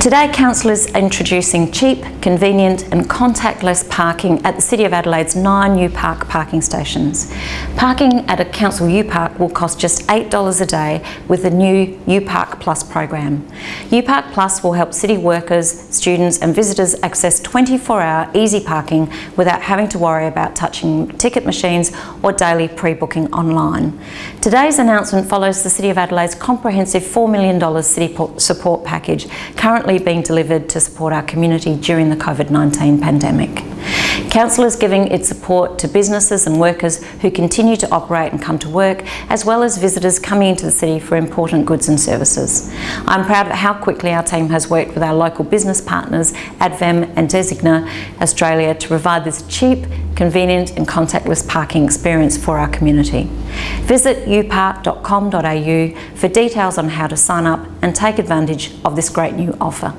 Today, Council is introducing cheap, convenient and contactless parking at the City of Adelaide's nine U-Park parking stations. Parking at a Council U-Park will cost just $8 a day with the new U-Park Plus program. U-Park Plus will help city workers, students and visitors access 24-hour easy parking without having to worry about touching ticket machines or daily pre-booking online. Today's announcement follows the City of Adelaide's comprehensive $4 million city support package currently being delivered to support our community during the COVID-19 pandemic. Council is giving its support to businesses and workers who continue to operate and come to work, as well as visitors coming into the city for important goods and services. I'm proud of how quickly our team has worked with our local business partners, Advam and Designa Australia, to provide this cheap, convenient and contactless parking experience for our community. Visit upark.com.au for details on how to sign up and take advantage of this great new offer.